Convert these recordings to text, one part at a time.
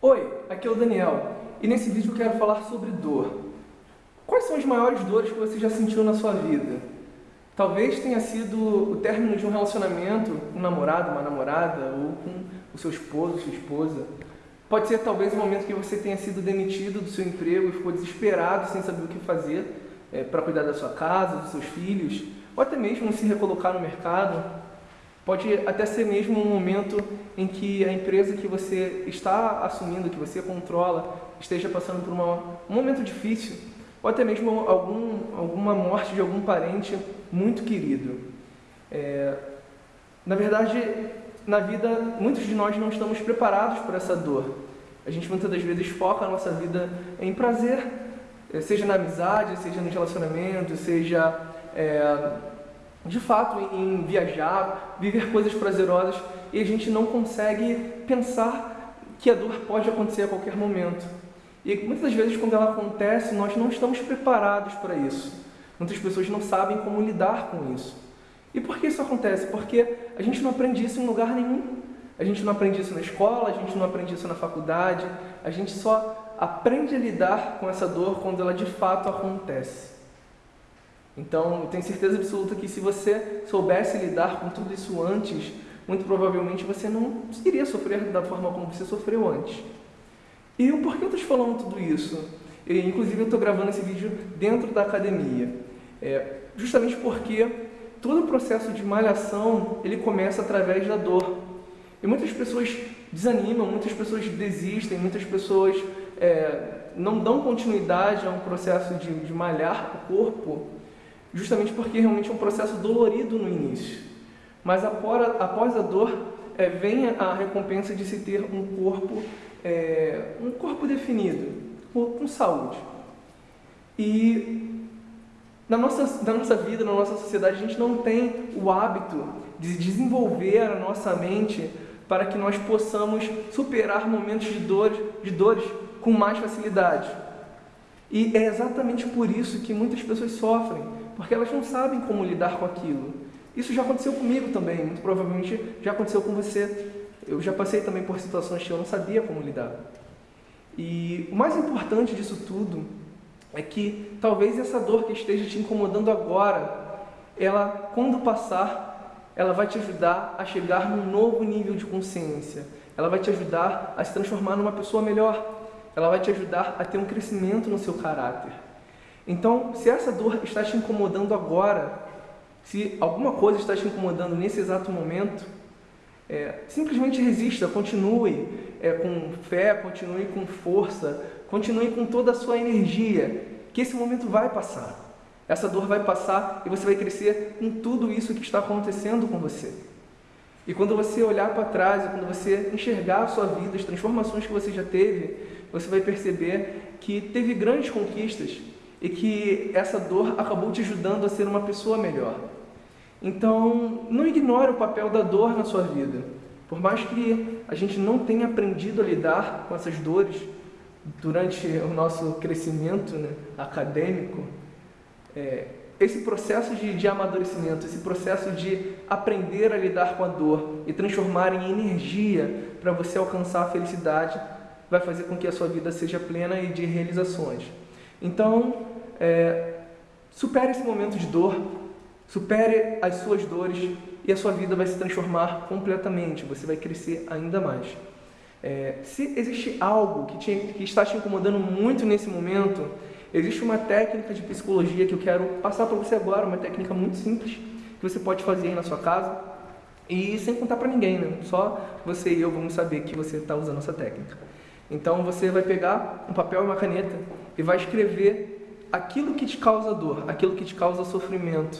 Oi, aqui é o Daniel e nesse vídeo eu quero falar sobre dor. Quais são as maiores dores que você já sentiu na sua vida? Talvez tenha sido o término de um relacionamento, um namorado, uma namorada, ou com o seu esposo, sua esposa. Pode ser talvez o momento que você tenha sido demitido do seu emprego e ficou desesperado sem saber o que fazer é, para cuidar da sua casa, dos seus filhos, ou até mesmo se recolocar no mercado. Pode até ser mesmo um momento em que a empresa que você está assumindo, que você controla, esteja passando por uma, um momento difícil, ou até mesmo algum, alguma morte de algum parente muito querido. É, na verdade, na vida, muitos de nós não estamos preparados para essa dor. A gente muitas das vezes foca a nossa vida em prazer, seja na amizade, seja no relacionamento, seja é, de fato em viajar, viver coisas prazerosas e a gente não consegue pensar que a dor pode acontecer a qualquer momento. E muitas vezes quando ela acontece, nós não estamos preparados para isso. Muitas pessoas não sabem como lidar com isso. E por que isso acontece? Porque a gente não aprende isso em lugar nenhum. A gente não aprende isso na escola, a gente não aprende isso na faculdade, a gente só aprende a lidar com essa dor quando ela de fato acontece. Então, eu tenho certeza absoluta que se você soubesse lidar com tudo isso antes, muito provavelmente você não iria sofrer da forma como você sofreu antes. E o porquê eu estou falando tudo isso? E, inclusive, eu estou gravando esse vídeo dentro da academia. É, justamente porque todo o processo de malhação, ele começa através da dor. E muitas pessoas desanimam, muitas pessoas desistem, muitas pessoas é, não dão continuidade a um processo de, de malhar o corpo justamente porque realmente é um processo dolorido no início. Mas após, a dor, é, vem a recompensa de se ter um corpo, é, um corpo definido, com saúde. E na nossa, na nossa vida, na nossa sociedade, a gente não tem o hábito de desenvolver a nossa mente para que nós possamos superar momentos de dores, de dores com mais facilidade. E é exatamente por isso que muitas pessoas sofrem, porque elas não sabem como lidar com aquilo. Isso já aconteceu comigo também, muito provavelmente já aconteceu com você. Eu já passei também por situações que eu não sabia como lidar. E o mais importante disso tudo é que talvez essa dor que esteja te incomodando agora, ela, quando passar, ela vai te ajudar a chegar num novo nível de consciência. Ela vai te ajudar a se transformar numa pessoa melhor. Ela vai te ajudar a ter um crescimento no seu caráter. Então, se essa dor está te incomodando agora, se alguma coisa está te incomodando nesse exato momento, é, simplesmente resista, continue é, com fé, continue com força, continue com toda a sua energia, que esse momento vai passar. Essa dor vai passar e você vai crescer com tudo isso que está acontecendo com você. E quando você olhar para trás, quando você enxergar a sua vida, as transformações que você já teve, você vai perceber que teve grandes conquistas, e que essa dor acabou te ajudando a ser uma pessoa melhor. Então, não ignore o papel da dor na sua vida. Por mais que a gente não tenha aprendido a lidar com essas dores durante o nosso crescimento né, acadêmico, é, esse processo de, de amadurecimento, esse processo de aprender a lidar com a dor e transformar em energia para você alcançar a felicidade, vai fazer com que a sua vida seja plena e de realizações. Então, é, supere esse momento de dor, supere as suas dores e a sua vida vai se transformar completamente, você vai crescer ainda mais. É, se existe algo que, te, que está te incomodando muito nesse momento, existe uma técnica de psicologia que eu quero passar para você agora, uma técnica muito simples que você pode fazer aí na sua casa e sem contar para ninguém, né? só você e eu vamos saber que você está usando essa técnica. Então você vai pegar um papel e uma caneta e vai escrever aquilo que te causa dor, aquilo que te causa sofrimento.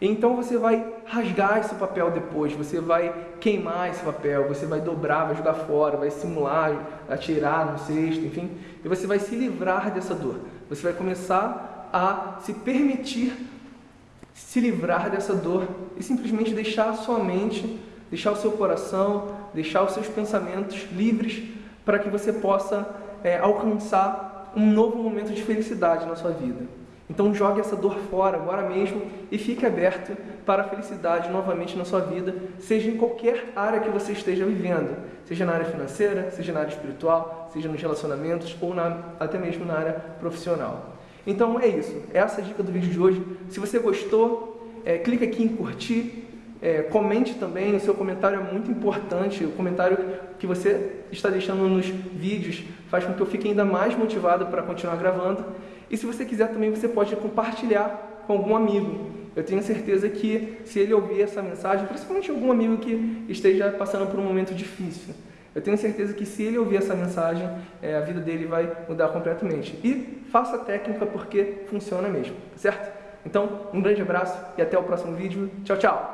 Então você vai rasgar esse papel depois, você vai queimar esse papel, você vai dobrar, vai jogar fora, vai simular, atirar no cesto, enfim, e você vai se livrar dessa dor. Você vai começar a se permitir se livrar dessa dor e simplesmente deixar a sua mente, deixar o seu coração, deixar os seus pensamentos livres para que você possa é, alcançar um novo momento de felicidade na sua vida. Então jogue essa dor fora agora mesmo e fique aberto para a felicidade novamente na sua vida, seja em qualquer área que você esteja vivendo, seja na área financeira, seja na área espiritual, seja nos relacionamentos ou na, até mesmo na área profissional. Então é isso, essa é a dica do vídeo de hoje. Se você gostou, é, clique aqui em curtir, é, comente também, o seu comentário é muito importante. O comentário que você está deixando nos vídeos faz com que eu fique ainda mais motivado para continuar gravando. E se você quiser também, você pode compartilhar com algum amigo. Eu tenho certeza que se ele ouvir essa mensagem, principalmente algum amigo que esteja passando por um momento difícil, eu tenho certeza que se ele ouvir essa mensagem, é, a vida dele vai mudar completamente. E faça a técnica porque funciona mesmo, certo? Então, um grande abraço e até o próximo vídeo. Tchau, tchau!